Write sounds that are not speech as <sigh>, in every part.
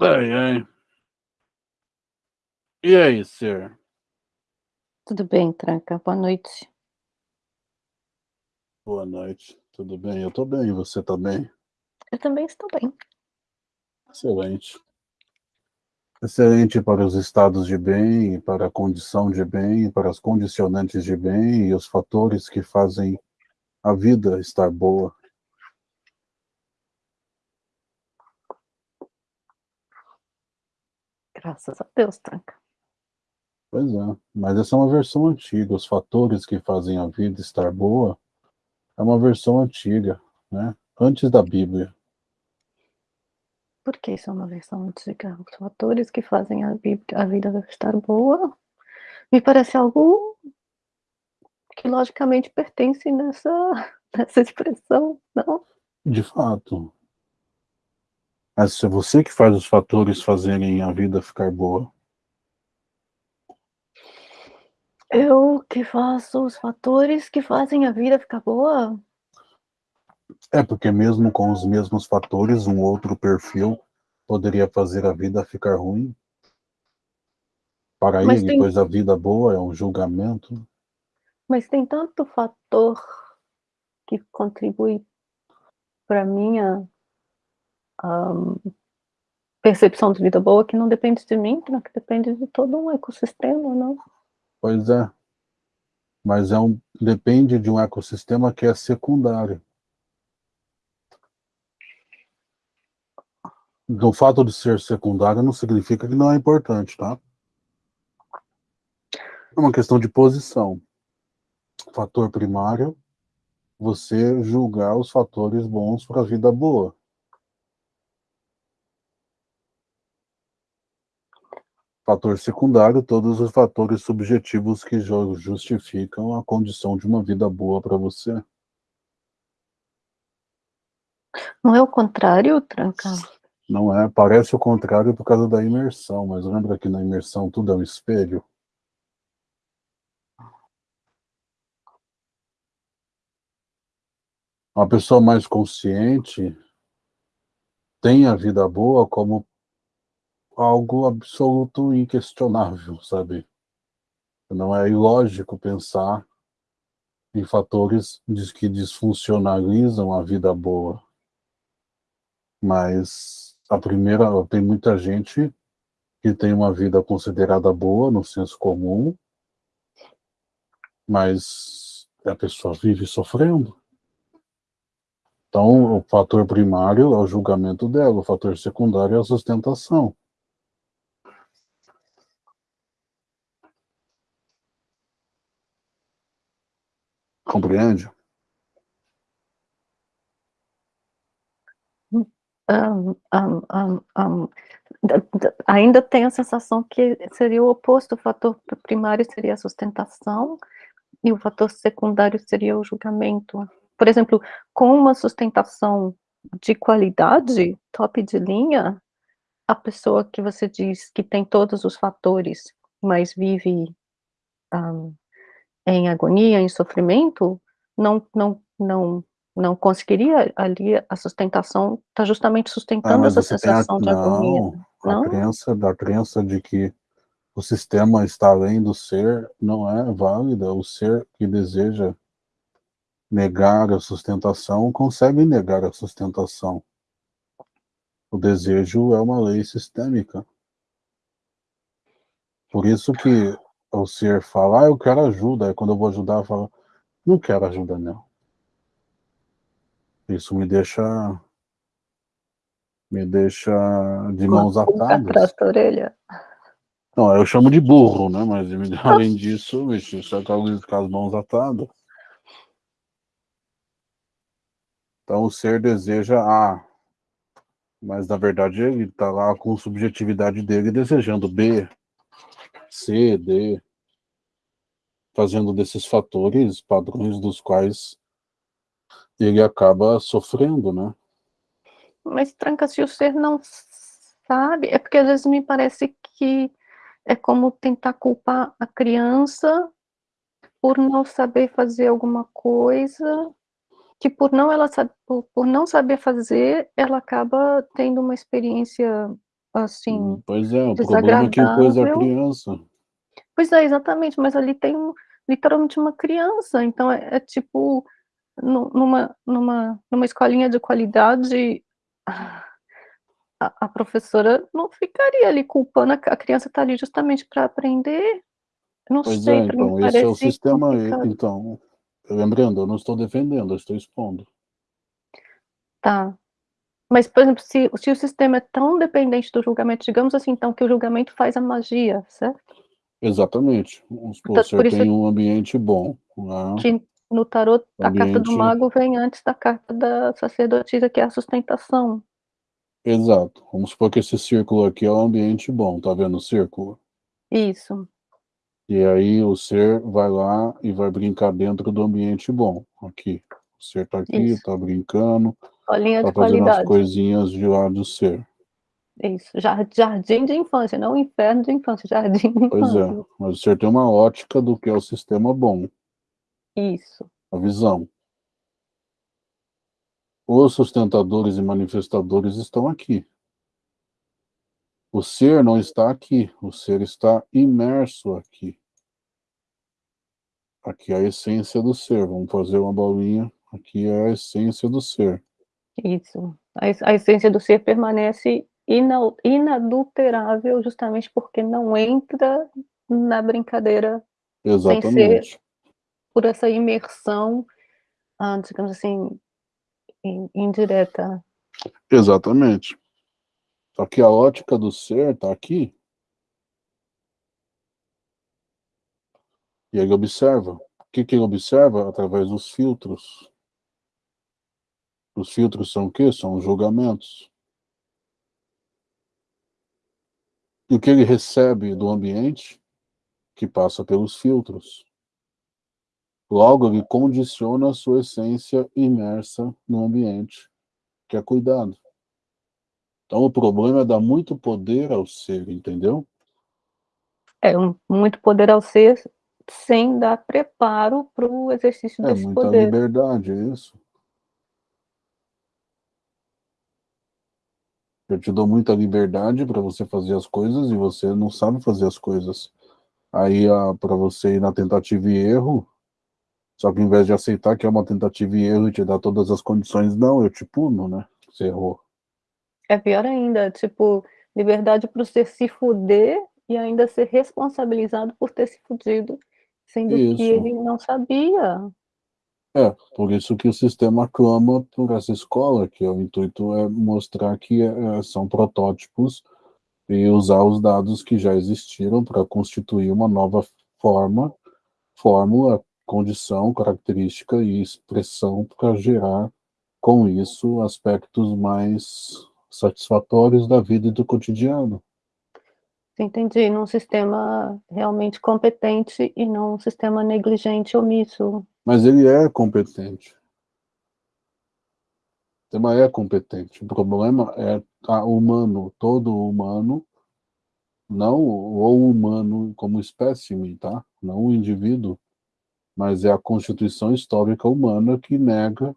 Ai, ai. E aí, ser? Tudo bem, Tranca, boa noite. Boa noite, tudo bem? Eu tô bem, e você tá bem? Eu também estou bem. Excelente. Excelente para os estados de bem, para a condição de bem, para as condicionantes de bem e os fatores que fazem a vida estar boa. Graças a Deus, Tranca. Pois é, mas essa é uma versão antiga. Os fatores que fazem a vida estar boa é uma versão antiga, né? Antes da Bíblia. Por que isso é uma versão antiga? Os fatores que fazem a, Bíblia, a vida estar boa me parece algo que logicamente pertence nessa, <laughs> nessa expressão, não? De fato. Mas é você que faz os fatores fazerem a vida ficar boa. Eu que faço os fatores que fazem a vida ficar boa? É, porque mesmo com os mesmos fatores, um outro perfil poderia fazer a vida ficar ruim. Para Mas ele, tem- pois a vida boa é um julgamento. Mas tem tanto fator que contribui para minha ahm, percepção de vida boa que não depende de mim, né, que depende de todo um ecossistema, não? Pois é. Mas é um, depende de um ecossistema que é secundário. Do fato de ser secundário não significa que não é importante, tá? É uma questão de posição. Fator primário, você julgar os fatores bons para a vida boa. Fator secundário, todos os fatores subjetivos que ju- justificam a condição de uma vida boa para você. Não é o contrário, Tranca? Não é? Parece o contrário por causa da imersão, mas lembra que na imersão tudo é um espelho? Uma pessoa mais consciente tem a vida boa como algo absoluto e inquestionável, sabe? Não é ilógico pensar em fatores que disfuncionalizam a vida boa. Mas a primeira, tem muita gente que tem uma vida considerada boa no senso comum, mas a pessoa vive sofrendo. Então, o fator primário é o julgamento dela, o fator secundário é a sustentação. Compreende? Am, da- da- ainda tenho a sensação que seria o oposto, o fator primário seria a sustentação e o fator secundário seria o julgamento. Por exemplo, com uma sustentação de qualidade, top de linha, a pessoa que você diz que tem todos os fatores, mas vive am, em agonia, em sofrimento, não, não, não, não conseguiria ali a sustentação, está justamente Ah, sustentando mas essa tem a, sensação de agonia. não, a Não? crença da crença de que o sistema está além do ser não é válida. O ser que deseja negar a sustentação consegue negar a sustentação. O desejo é uma lei sistêmica. Por isso que o ser fala, ah, eu quero ajuda. Aí quando eu vou ajudar, eu falo, não quero ajuda, não. Isso me deixa me deixa de mãos atadas. atrás da orelha. Não, eu chamo de burro, né? Mas <laughs> além disso, isso é com as mãos atadas. Então o ser deseja A, mas na verdade ele está lá com a subjetividade dele desejando B, C, D, fazendo desses fatores padrões dos quais ele acaba sofrendo, né? Mas tranca se o ser não sabe, é porque às vezes me parece que é como tentar culpar a criança por não saber fazer alguma coisa, que por não ela por por não saber fazer, ela acaba tendo uma experiência assim, Pois é, o problema é que coisa a criança. Pois é, exatamente, mas ali tem um literalmente uma criança, então é é tipo, nu numa numa numa escolinha de qualidade, a a professora não ficaria ali culpando, a criança tá ali justamente pra aprender. Não Pois sei, é, então, esse é o sistema complicado. então, lembrando, eu não estou defendendo, eu estou expondo. Tá. Mas, por exemplo, se se o sistema é tão dependente do julgamento, digamos assim, então, que o julgamento faz a magia, certo? Exatamente. Vamos supor, o Portanto, por senhor isso tem um ambiente bom, né. que no tarô, O a carta do ambiente mago vem antes da carta da sacerdotisa, que é a sustentação. Exato. Vamos supor que esse círculo aqui é um ambiente bom, tá vendo o círculo? Isso. E aí o ser vai lá e vai brincar dentro do ambiente bom, aqui. O ser tá aqui, Isso. tá brincando, Escolinha tá de fazendo as qualidade. coisinhas de lá do ser. Isso, jar jardim de infância, não inferno de infância, jardim de Pois é, infância. mas o ser tem uma ótica do que é o sistema bom. Isso. A visão. Os sustentadores e manifestadores estão aqui. O ser não está aqui, o ser está imerso aqui. Aqui é a essência do ser, vamos fazer uma bolinha, aqui é a essência do ser. Isso. A es a essência do ser permanece inadulterável, justamente porque não entra na brincadeira, sem ser Exatamente. por essa imersão, hã, digamos assim, in indireta. Exatamente. Só que a ótica do ser tá aqui. E ele observa. O que que ele observa? Através dos filtros. Os filtros são o quê? São os julgamentos. E o que ele recebe do ambiente? Que passa pelos filtros. Logo, ele condiciona a sua essência imersa no ambiente, que é cuidado. Então o problema é dar muito poder ao ser, entendeu? É, um muito poder ao ser, sem dar preparo para o exercício É desse muita poder. liberdade, é isso. Eu te dou muita liberdade para você fazer as coisas e você não sabe fazer as coisas. Aí, ah, para você ir na tentativa e erro, só que ao invés de aceitar que é uma tentativa e erro e te dar todas as condições, não, eu te puno, né, você errou. É pior ainda, tipo, liberdade para o ser se fuder e ainda ser responsabilizado por ter se fudido, sendo que Isso. ele não sabia. É, por isso que o sistema clama por essa escola, que o intuito é mostrar que, eh, são protótipos e usar os dados que já existiram para constituir uma nova forma, fórmula, condição, característica e expressão para gerar, com isso, aspectos mais satisfatórios da vida e do cotidiano. Entendi, num sistema realmente competente e não um sistema negligente, omisso. Mas ele é competente. O sistema é competente, o problema é a humano, todo humano, não o humano como espécime, tá, não o indivíduo, mas é a constituição histórica humana que nega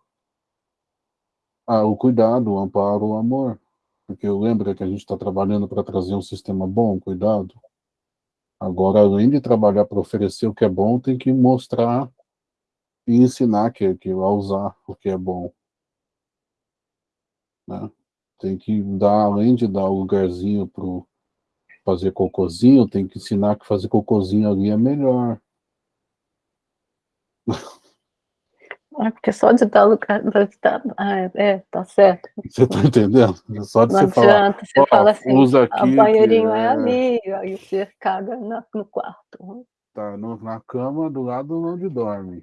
o cuidado, o amparo, o amor. Porque lembra que a gente está trabalhando para trazer um sistema bom, cuidado? Agora, além de trabalhar para oferecer o que é bom, tem que mostrar e ensinar que que a usar o que é bom. Né. Tem que dar, além de dar o lugarzinho para fazer cocôzinho, tem que ensinar que fazer cocôzinho ali é melhor. <laughs> É, porque só de dar lugar ah, é, é, tá certo. Você tá entendendo? Só de Não você falar: adianta, você "Ó, fala assim: usa "Ah, aqui que banheirinho é é" ali", aí o ser caga na no quarto. Tá no na cama do lado onde dorme.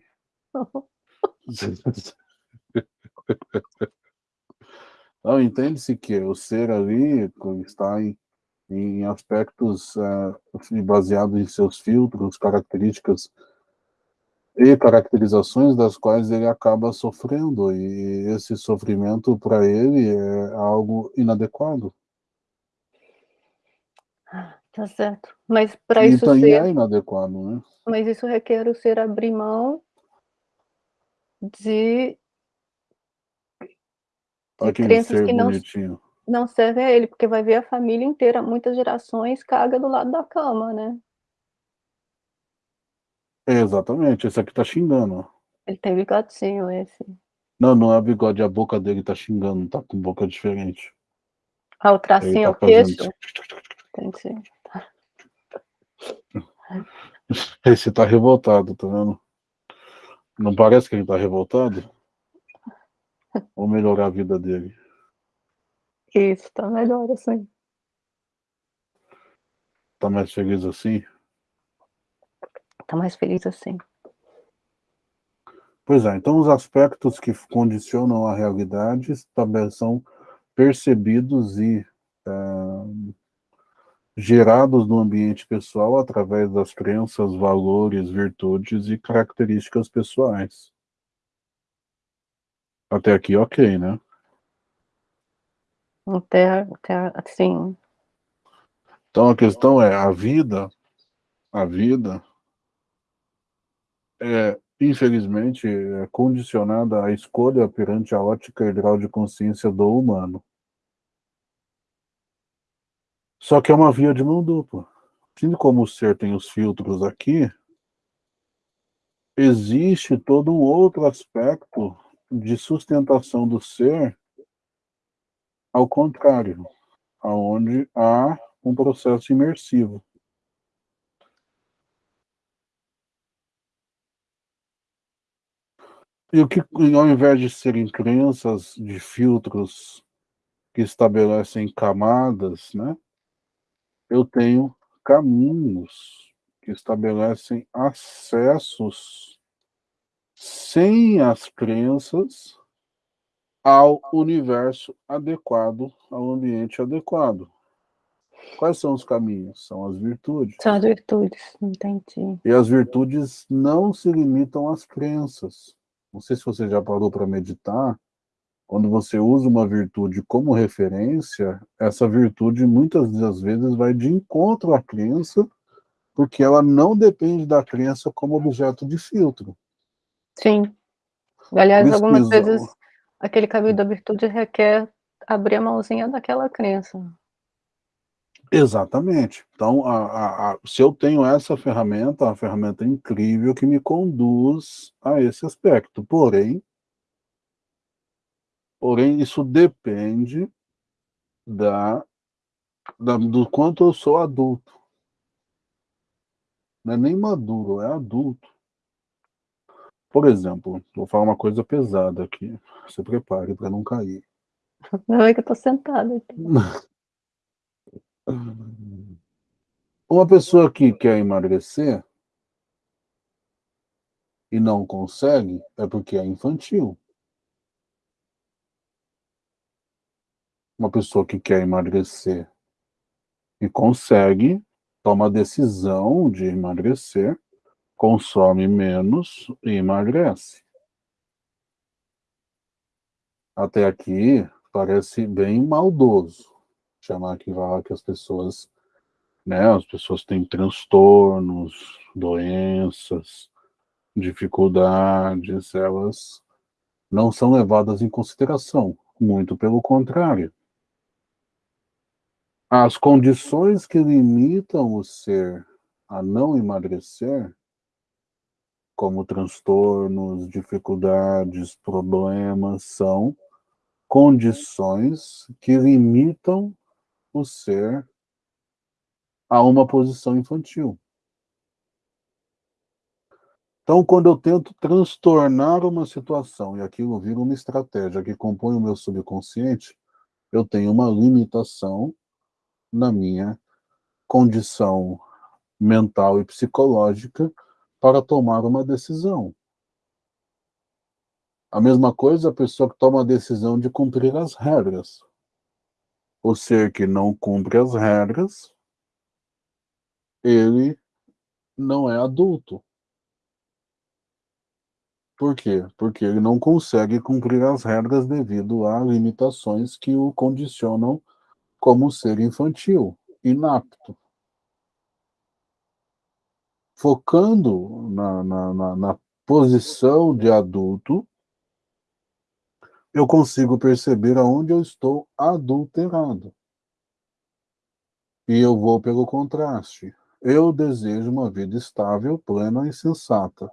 <laughs> Não, entende-se que o ser ali, está em em aspectos, eh, assim, baseado em seus filtros, características e caracterizações das quais ele acaba sofrendo, e esse sofrimento para ele é algo inadequado. Ah, tá certo. Mas pra E isso também ser é inadequado, né. mas isso requer o ser abrir mão de de crenças que não bonitinho. Não serve a ele, porque vai ver a família inteira, muitas gerações, caga do lado da cama, né. Exatamente, esse aqui tá xingando. Ele tem bigodinho, esse. Não, não é bigode, a boca dele tá xingando, tá com boca diferente. Ah, o tracinho é o tá queixo? Entendi. <laughs> Esse tá revoltado, tá vendo? Não parece que ele tá revoltado? Vou melhorar a vida dele. Isso, tá melhor assim. Tá mais feliz assim? Tá mais feliz assim. Pois é, então os aspectos que condicionam a realidade também são percebidos e eh, gerados no ambiente pessoal através das crenças, valores, virtudes e características pessoais. Até aqui, ok, né? Até até sim. Então a questão é, a vida a vida é, infelizmente, é condicionada à escolha perante a ótica e grau de consciência do humano. Só que é uma via de mão dupla. Assim como o ser tem os filtros aqui, existe todo um outro aspecto de sustentação do ser ao contrário, aonde há um processo imersivo. E o que, ao invés de serem crenças de filtros que estabelecem camadas, né? Eu tenho caminhos que estabelecem acessos sem as crenças ao universo adequado, ao ambiente adequado. Quais são os caminhos? São as virtudes. São as virtudes, entendi. E as virtudes não se limitam às crenças. Não sei se você já parou para meditar, quando você usa uma virtude como referência, essa virtude muitas das vezes vai de encontro à crença, porque ela não depende da crença como objeto de filtro. Sim. Aliás, algumas vezes aquele caminho da virtude requer abrir a mãozinha daquela crença. Exatamente. Então, a, a, a, se eu tenho essa ferramenta, a ferramenta incrível que me conduz a esse aspecto. Porém, porém isso depende da, da, do quanto eu sou adulto. Não é nem maduro, é adulto. Por exemplo, vou falar uma coisa pesada aqui. Se prepare para não cair. Não é que eu tô sentada aqui. <laughs> Uma pessoa que quer emagrecer e não consegue é porque é infantil. Uma pessoa que quer emagrecer e consegue, toma a decisão de emagrecer, consome menos e emagrece. Até aqui parece bem maldoso chamar que vai que as pessoas, né, as pessoas têm transtornos, doenças, dificuldades, elas não são levadas em consideração, muito pelo contrário. As condições que limitam o ser a não emagrecer, como transtornos, dificuldades, problemas, são condições que limitam o ser a uma posição infantil. Então, quando eu tento transtornar uma situação e aquilo vira uma estratégia que compõe o meu subconsciente, eu tenho uma limitação na minha condição mental e psicológica para tomar uma decisão. A mesma coisa a pessoa que toma a decisão de cumprir as regras. O ser que não cumpre as regras, ele não é adulto. Por quê? Porque ele não consegue cumprir as regras devido a limitações que o condicionam como ser infantil, inapto. Focando na, na, na, na posição de adulto, eu consigo perceber aonde eu estou adulterado. E eu vou pelo contraste. Eu desejo uma vida estável, plena e sensata.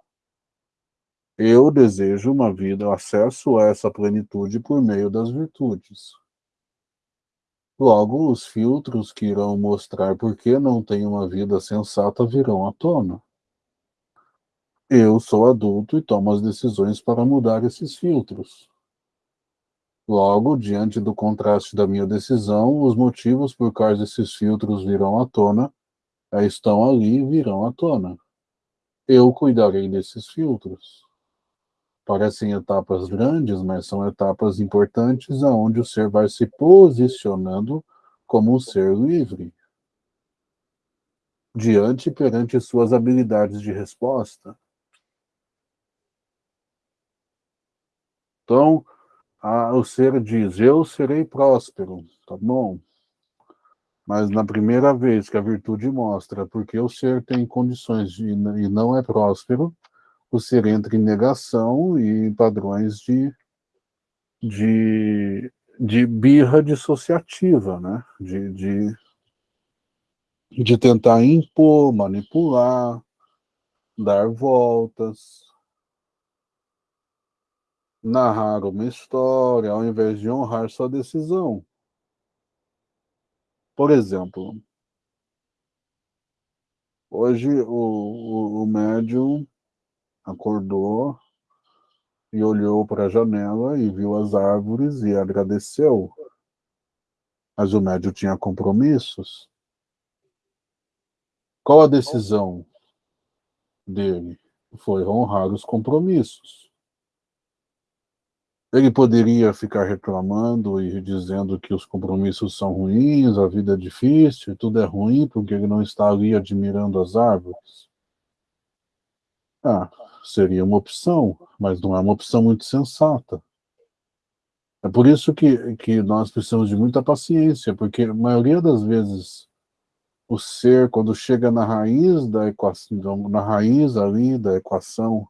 Eu desejo uma vida, acesso a essa plenitude por meio das virtudes. Logo, os filtros que irão mostrar por que não tenho uma vida sensata virão à tona. Eu sou adulto e tomo as decisões para mudar esses filtros. Logo, diante do contraste da minha decisão, os motivos por quais esses filtros virão à tona estão ali e virão à tona. Eu cuidarei desses filtros. Parecem etapas grandes, mas são etapas importantes aonde o ser vai se posicionando como um ser livre. Diante perante suas habilidades de resposta. Então, o ser diz, eu serei próspero, tá bom? Mas na primeira vez que a virtude mostra porque o ser tem condições de, e não é próspero, o ser entra em negação e padrões de, de, de birra dissociativa, né? de, de, de tentar impor, manipular, dar voltas, narrar uma história ao invés de honrar sua decisão. Por exemplo, hoje o, o, o médium acordou e olhou para a janela e viu as árvores e agradeceu. Mas o médium tinha compromissos. Qual a decisão dele? Foi honrar os compromissos. Ele poderia ficar reclamando e dizendo que os compromissos são ruins, a vida é difícil, tudo é ruim porque ele não está ali admirando as árvores. Ah, seria uma opção, mas não é uma opção muito sensata. É por isso que, que nós precisamos de muita paciência, porque a maioria das vezes o ser, quando chega na raiz da equação, na raiz ali da equação,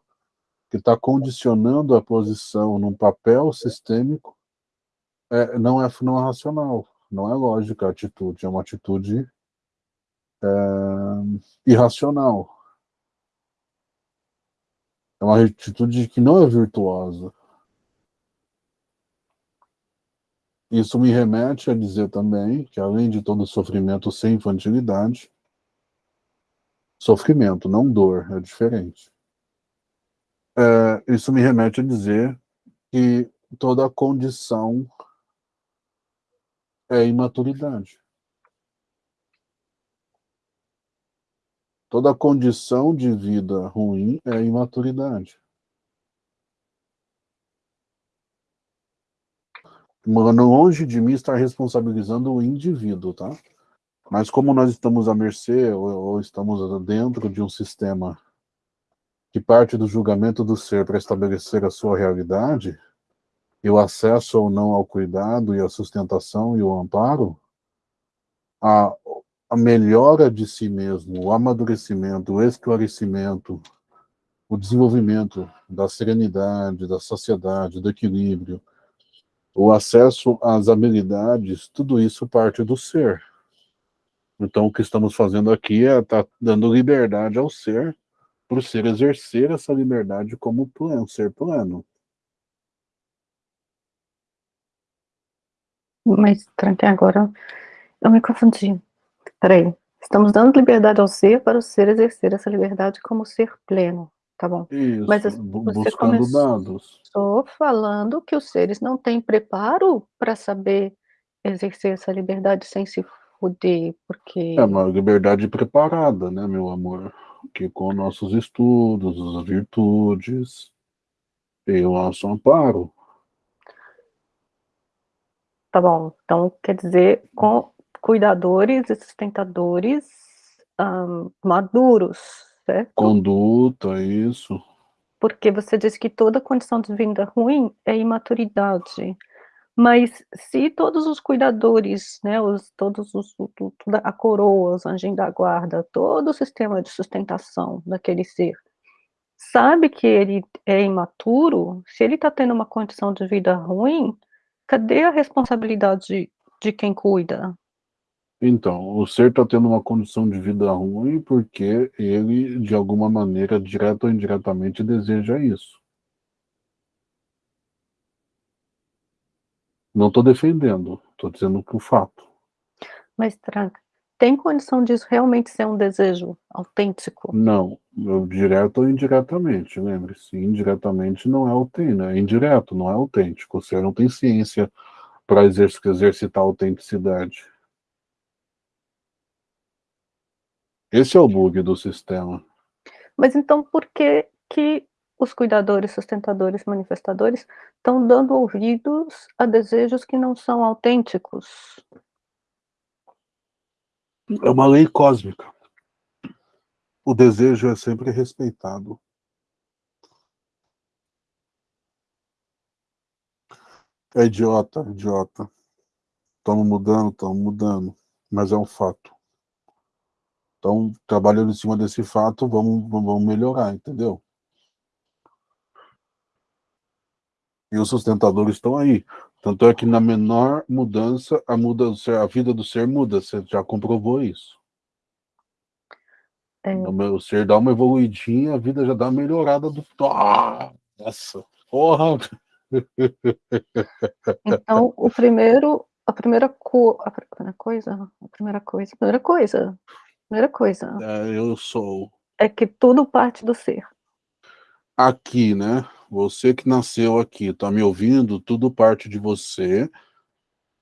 que está condicionando a posição num papel sistêmico, é, não, é, não é racional, não é lógica a atitude, é uma atitude é, irracional. É uma atitude que não é virtuosa. Isso me remete a dizer também que, além de todo sofrimento sem infantilidade, sofrimento, não dor, é diferente. É, isso me remete a dizer que toda condição é imaturidade. Toda condição de vida ruim é imaturidade. Mano, longe de mim estar responsabilizando o indivíduo, tá? Mas como nós estamos à mercê, ou, ou estamos dentro de um sistema que parte do julgamento do ser para estabelecer a sua realidade, e o acesso ou não ao cuidado e a sustentação e o amparo, a, a melhora de si mesmo, o amadurecimento, o esclarecimento, o desenvolvimento da serenidade, da saciedade, do equilíbrio, o acesso às habilidades, tudo isso parte do ser. Então, o que estamos fazendo aqui é estar tá dando liberdade ao ser, para o ser exercer essa liberdade como pleno, ser pleno. Mas, tranquei agora eu me confundi. Peraí, estamos dando liberdade ao ser para o ser exercer essa liberdade como ser pleno, tá bom? Isso, Mas você buscando dados. Estou falando que os seres não têm preparo para saber exercer essa liberdade sem se fuder, porque... É uma liberdade preparada, né, meu amor? Que com nossos estudos, as virtudes, e o nosso amparo. Tá bom, então quer dizer, com cuidadores e sustentadores um, maduros, certo? Conduta, isso. Porque você disse que toda condição de vida ruim é imaturidade. Mas se todos os cuidadores, né, os, todos os, toda a coroa, os anjinhos da guarda, todo o sistema de sustentação daquele ser, sabe que ele é imaturo, se ele está tendo uma condição de vida ruim, cadê a responsabilidade de quem cuida? Então, o ser está tendo uma condição de vida ruim porque ele, de alguma maneira, direta ou indiretamente, deseja isso. Não estou defendendo, estou dizendo que o fato. Mas, Tranca, tem condição disso realmente ser um desejo autêntico? Não, direto ou indiretamente, lembre-se, indiretamente não é autêntico, é indireto, não é autêntico, você não tem ciência para exercitar a autenticidade. Esse é o bug do sistema. Mas então por que que os cuidadores, sustentadores, manifestadores estão dando ouvidos a desejos que não são autênticos? É uma lei cósmica. O desejo é sempre respeitado. É idiota, idiota. Estamos mudando, estamos mudando, mas é um fato. Então, trabalhando em cima desse fato, vamos, vamos melhorar, entendeu? E os sustentadores estão aí. Tanto é que na menor mudança, a, mudança, a vida do ser muda. Você já comprovou isso. É. O ser dá uma evoluidinha, a vida já dá uma melhorada do... Ah, nossa, porra! Então, o primeiro, a primeira, co... a primeira coisa, a primeira coisa, a primeira coisa, primeira coisa. É, eu sou. É que tudo parte do ser. Aqui, né? Você que nasceu aqui, tá me ouvindo, tudo parte de você.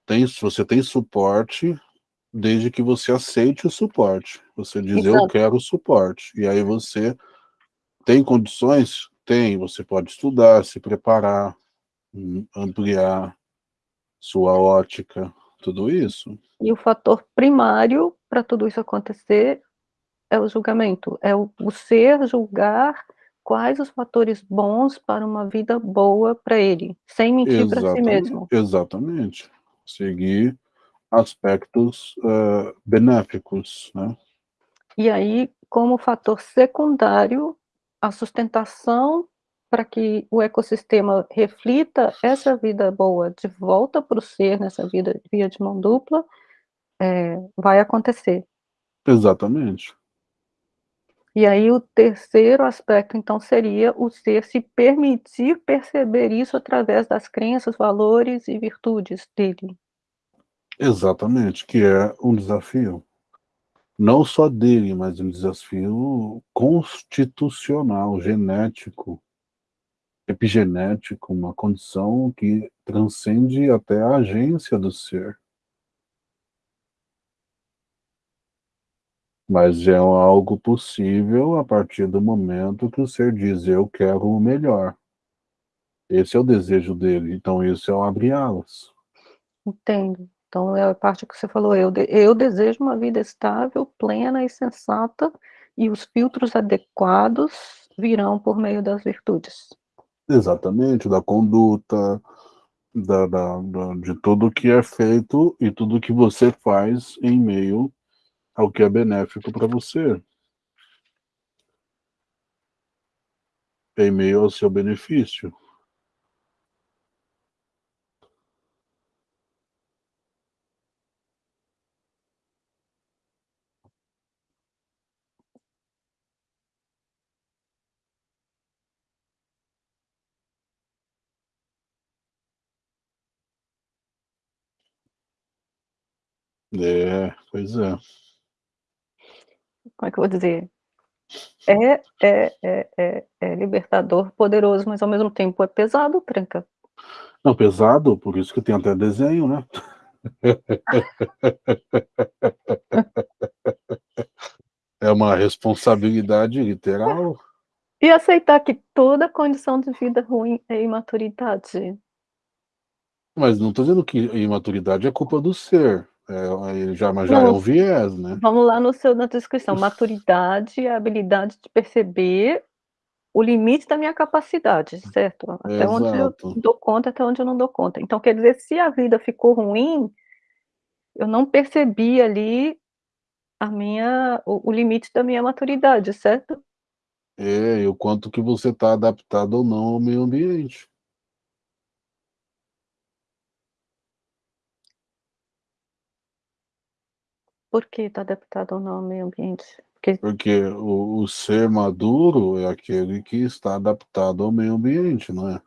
Tem, você tem suporte, desde que você aceite o suporte. Você diz, Exato. eu quero suporte. E aí você tem condições? Tem. Você pode estudar, se preparar, hum, ampliar sua ótica, tudo isso. E o fator primário para tudo isso acontecer é o julgamento, é o, o ser julgar quais os fatores bons para uma vida boa para ele, sem mentir para si mesmo. Exatamente. Seguir aspectos uh, benéficos, né? E aí, como fator secundário, a sustentação para que o ecossistema reflita essa vida boa de volta para o ser, nessa vida via de mão dupla, é, vai acontecer. Exatamente. E aí o terceiro aspecto, então, seria o ser se permitir perceber isso através das crenças, valores e virtudes dele. Exatamente, que é um desafio. Não só dele, mas um desafio constitucional, genético, epigenético, uma condição que transcende até a agência do ser. Mas é algo possível a partir do momento que o ser diz, eu quero o melhor. Esse é o desejo dele, então isso é o abrir alas. Entendo. Então é a parte que você falou, eu, eu desejo uma vida estável, plena e sensata, e os filtros adequados virão por meio das virtudes. Exatamente, da conduta, da, da, da, de tudo que é feito e tudo que você faz em meio ao que é benéfico para você. Em meio ao seu benefício. É, pois é como é que eu vou dizer? É, é, é, é, é libertador, poderoso, mas ao mesmo tempo é pesado, Tranca. Não, pesado, por isso que tem até desenho, né? <laughs> é uma responsabilidade literal. E aceitar que toda condição de vida ruim é imaturidade. Mas não estou dizendo que imaturidade é culpa do ser. É, já, mas já é um viés, né? Vamos lá no seu, na descrição. Maturidade é a habilidade de perceber o limite da minha capacidade, certo? Até Exato. onde eu dou conta, até onde eu não dou conta. Então, quer dizer, se a vida ficou ruim, eu não percebi ali a minha, o, o limite da minha maturidade, certo? É, e o quanto que você está adaptado ou não ao meio ambiente. Por que está adaptado ou não ao meio ambiente? Porque, Porque o, o ser maduro é aquele que está adaptado ao meio ambiente, não é?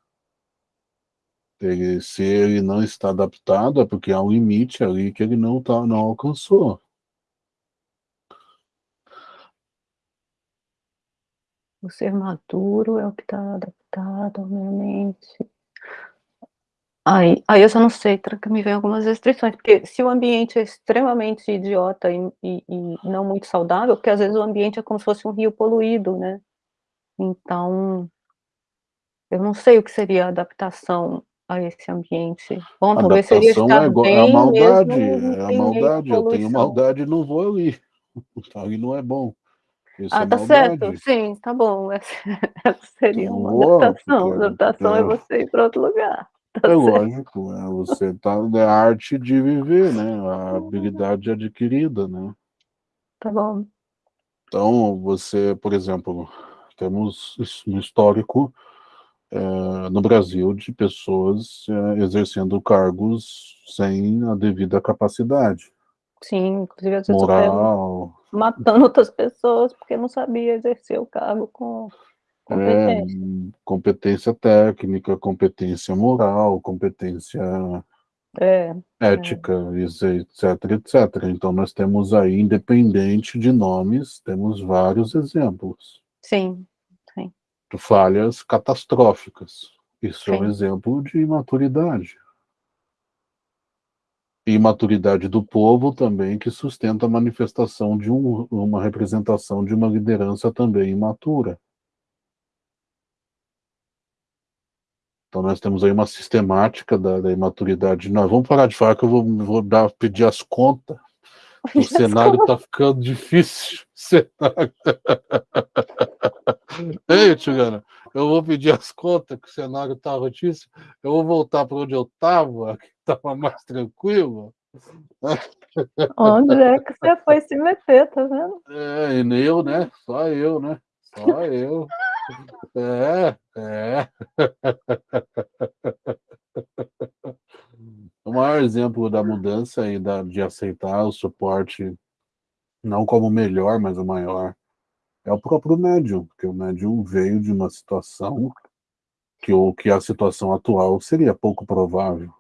Ele, se ele não está adaptado, é porque há um limite ali que ele não, tá, não alcançou. o ser maduro é o que está adaptado ao meio ambiente. Aí, aí eu só não sei, tranca, me vem algumas restrições, porque se o ambiente é extremamente idiota e, e, e, não muito saudável, porque às vezes o ambiente é como se fosse um rio poluído, né? Então, eu não sei o que seria a adaptação a esse ambiente. Bom, talvez seria estar é, igual, bem é a maldade, mesmo é a maldade, eu tenho maldade e não vou ali. <laughs> Ali não é bom. Isso ah, é tá maldade. certo, sim, tá bom. Essa, <laughs> essa seria uma vou, adaptação. porque, adaptação é, é você ir para outro lugar. <laughs> Tá é certo. lógico, é, você tá é a arte de viver, né? A habilidade adquirida, né? Tá bom. Então, você, por exemplo, temos um histórico é, no Brasil de pessoas é, exercendo cargos sem a devida capacidade. Sim, inclusive às vezes Moral. matando outras pessoas porque não sabia exercer o cargo com competência. É, competência técnica, competência moral, competência é, ética, é. etc, etc. Então nós temos aí, independente de nomes, temos vários exemplos. Sim, sim. Falhas catastróficas. Isso sim. é um exemplo de imaturidade. E imaturidade do povo também, que sustenta a manifestação de um, uma representação de uma liderança também imatura. Então nós temos aí uma sistemática da, da imaturidade. Nós vamos parar de falar que eu vou, vou dar, pedir as contas. <laughs> O cenário está ficando difícil. Cenário... Ei, Tigana, eu vou pedir as contas, que o cenário está rotíssimo. Eu vou voltar para onde eu estava, que estava mais tranquilo. Onde é que você foi se meter, tá vendo? É, e eu, né? Só eu, né? Só <laughs> eu. É, é. <laughs> O maior exemplo da mudança e da, de aceitar o suporte, não como o melhor, mas o maior, é o próprio médium, porque o médium veio de uma situação que, o, que a situação atual seria pouco provável.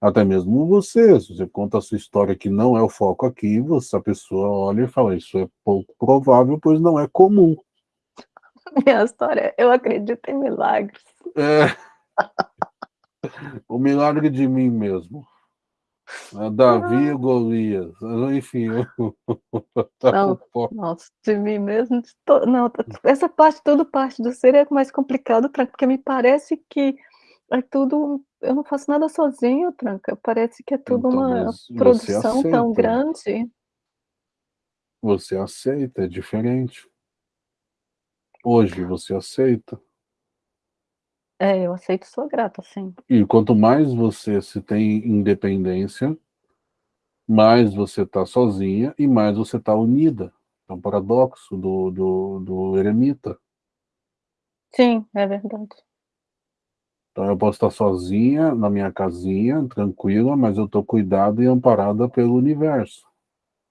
Até mesmo você, se você conta a sua história que não é o foco aqui, você, a pessoa olha e fala, isso é pouco provável, pois não é comum. <laughs> Minha história, eu acredito em milagres. É. o milagre de mim mesmo. Davi e Golias. Enfim, eu... <laughs> tá não, nossa, de mim mesmo. De to... Não, essa parte, tudo parte do ser é mais complicado, porque me parece que é tudo. Eu não faço nada sozinho, Tranca. Parece que é tudo então, uma produção tão grande. Você aceita, é diferente. Hoje você aceita? É, eu aceito e sou grata, sim. E quanto mais você se tem independência, mais você está sozinha e mais você está unida. É um paradoxo do, do, do eremita. Sim, é verdade. Então eu posso estar sozinha na minha casinha, tranquila, mas eu estou cuidada e amparada pelo universo.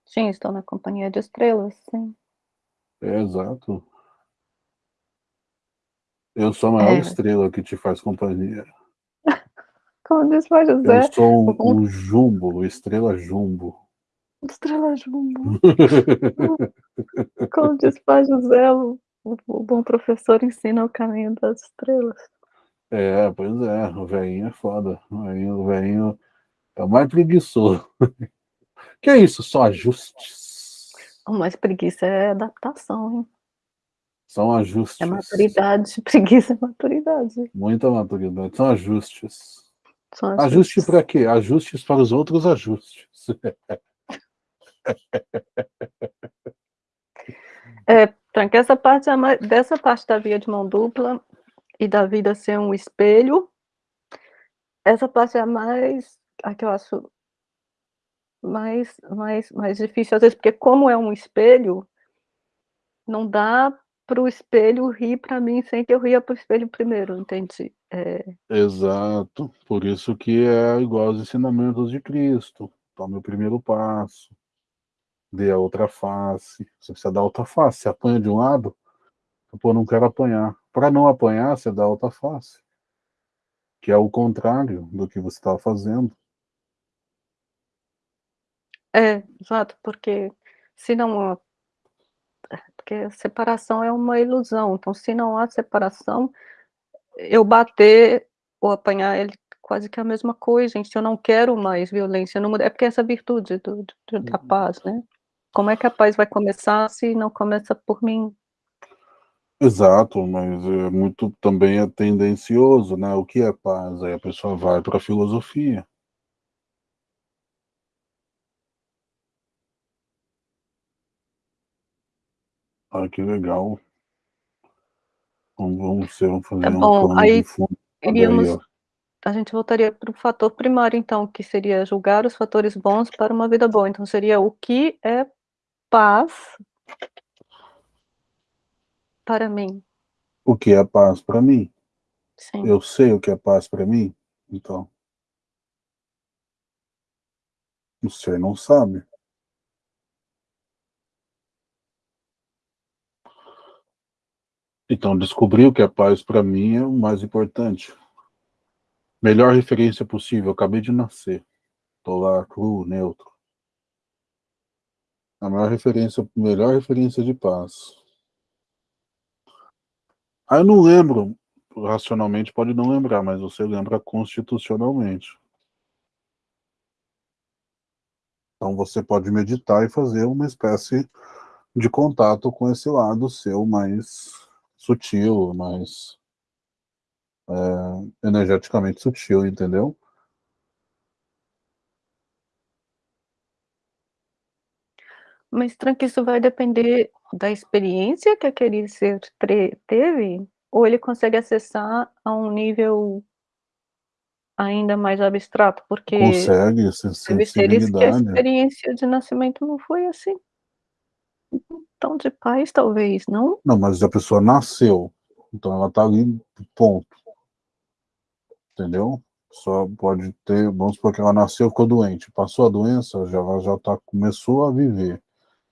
Sim, estou na companhia de estrelas, sim. É, exato. Eu sou a maior é. estrela que te faz companhia. <laughs> Como diz o José. Eu sou um, um jumbo, estrela jumbo. Estrela jumbo. <laughs> Como diz o José, o, o bom professor ensina o caminho das estrelas. É, pois é, o velhinho é foda. O velhinho, o velhinho é o mais preguiçoso. <laughs> que é isso? Só ajustes? O mais preguiça é adaptação, hein? São ajustes. É maturidade, <laughs> preguiça é maturidade. Muita maturidade, são ajustes. São ajustes. Ajuste para quê? Ajustes para os outros ajustes. <laughs> É, tranca essa parte é dessa parte da via de mão dupla e da vida ser um espelho, essa parte é a mais, a que eu acho mais, mais, mais difícil, às vezes, porque como é um espelho, não dá para o espelho rir para mim sem que eu ria para o espelho primeiro, entendi. É... Exato, por isso que é igual aos ensinamentos de Cristo. Tome o primeiro passo, dê a outra face. Você precisa dar outra face. Você apanha de um lado, pô, não quero apanhar. Para não apanhar, você dá a outra face, que é o contrário do que você estava fazendo. É, exato, porque se não porque a separação é uma ilusão. Então, se não há separação, eu bater ou apanhar ele quase que é a mesma coisa, gente. Eu não quero mais violência no. É porque é essa virtude do, do, da uhum. paz, né? Como é que a paz vai começar se não começa por mim? Exato, mas é muito também é tendencioso, né? O que é paz? Aí a pessoa vai para a filosofia. Ah, que legal. Vamos, ser, vamos fazer tá um bom, aí iríamos, aí, a gente voltaria para o fator primário, então, que seria julgar os fatores bons para uma vida boa. Então seria o que é paz para mim? O que é paz para mim? Sim. Eu sei o que é paz para mim? Então. Você não sabe. Então, descobriu que a paz para mim é o mais importante. Melhor referência possível, acabei de nascer. Estou lá cru, neutro. A maior referência, melhor referência de paz. Aí eu não lembro, racionalmente pode não lembrar, mas você lembra constitucionalmente. Então você pode meditar e fazer uma espécie de contato com esse lado seu mais sutil, mais é, energeticamente sutil, entendeu? Mas, Tranca, isso vai depender da experiência que aquele ser teve? Ou ele consegue acessar a um nível ainda mais abstrato? Porque consegue, sim, sim. que a experiência de nascimento não foi assim tão de paz talvez, não? Não, mas a pessoa nasceu, então ela está ali, ponto. Entendeu? Só pode ter, vamos supor que ela nasceu, ficou doente, passou a doença, já, ela já tá, começou a viver.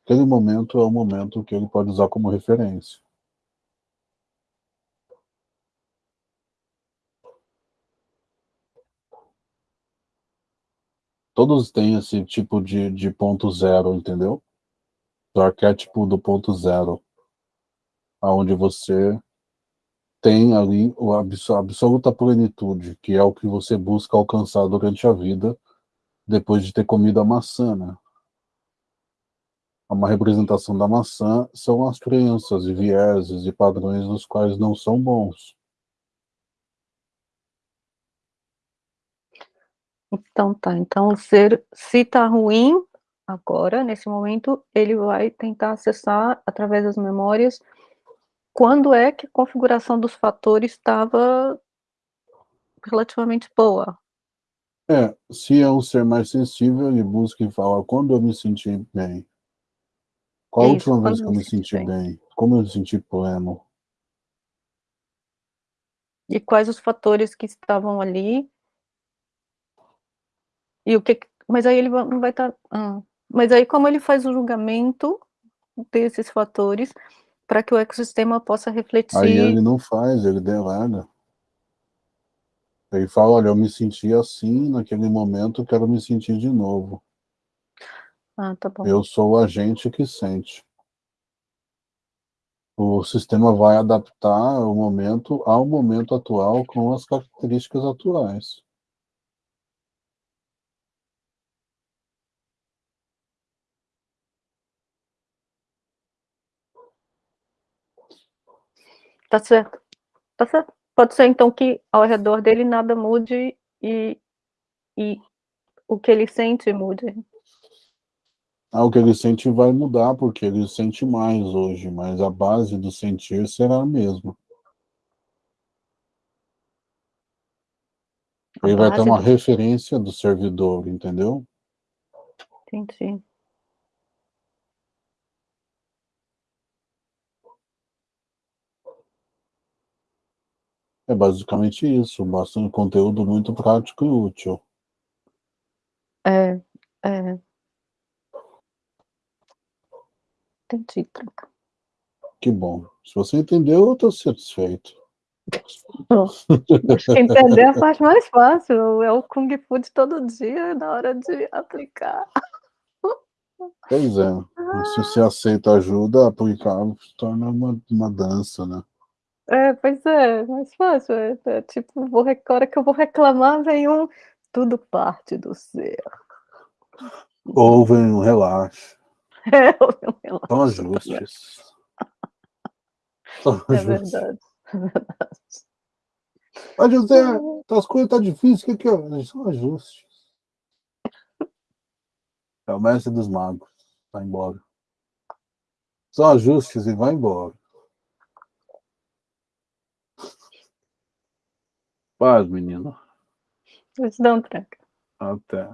Aquele momento é o momento que ele pode usar como referência. Todos têm esse tipo de, de ponto zero, entendeu? do arquétipo do ponto zero, aonde você tem ali a absoluta plenitude, que é o que você busca alcançar durante a vida, depois de ter comido a maçã, né? É uma representação da maçã são as crenças e vieses e padrões nos quais não são bons. Então tá, então o ser se tá ruim, agora, nesse momento, ele vai tentar acessar através das memórias quando é que a configuração dos fatores estava relativamente boa. É, se é um ser mais sensível, ele busca e fala quando eu me senti bem. Qual a última vez que eu me senti bem? bem? Como eu me senti pleno? E quais os fatores que estavam ali? E o que... Mas aí ele não vai estar... Tá... Hum. Mas aí como ele faz o julgamento desses fatores para que o ecossistema possa refletir... Aí ele não faz, ele delega. Ele fala, olha, eu me senti assim naquele momento, quero me sentir de novo. Ah, tá bom. Eu sou o agente que sente. O sistema vai adaptar o momento ao momento atual com as características atuais. Tá certo. Tá certo. Pode ser, então, que ao redor dele nada mude e, e o que ele sente mude. Ah, o que ele sente vai mudar, porque ele sente mais hoje, mas a base do sentir será a mesma. Ele vai ter uma referência do servidor, entendeu? Entendi. É basicamente isso, basta um conteúdo muito prático e útil. É, é. Entendi, Tranca. Que bom. Se você entendeu, eu estou satisfeito. Entender é a parte mais fácil. É o Kung Fu de todo dia, na hora de aplicar. Pois é. Se você aceita ajuda, aplicar se torna uma, uma dança, né? É, pois é, mais fácil. É, é tipo, vou, a hora que eu vou reclamar, vem um tudo parte do ser. Ou vem um relaxo. <laughs> É, ou vem um relaxo. São ajustes. São é ajustes. verdade. É verdade. Mas, José, <laughs> as coisas estão tá difíceis, o que, que é? São ajustes. É o mestre dos magos. Vai embora. São ajustes e vai embora. Paz, menino. Vou te dar um tranca. Até.